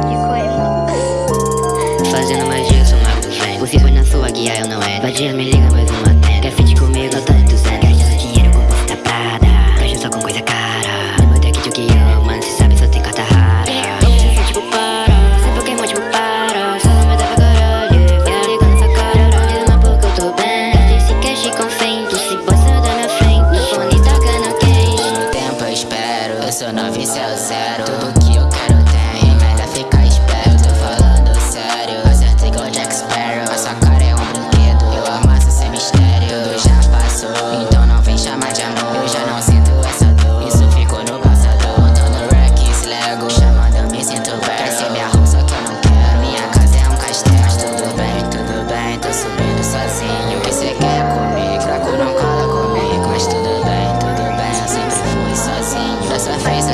coisa Fazendo magia, eu sou mago, velho O foi na sua guia, eu não é Vadia, me liga mais uma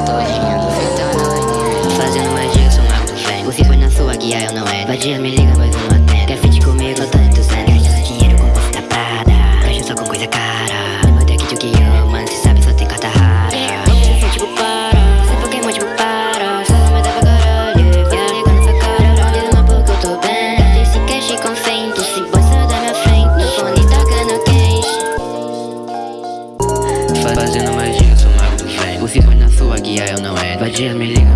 Fazendo adivinhando, fritando Fazendo magia, sou mago do fé foi na sua guia, eu não é. Vadia, me liga, mas eu não atendo. E aí eu não é. Vadia me liga,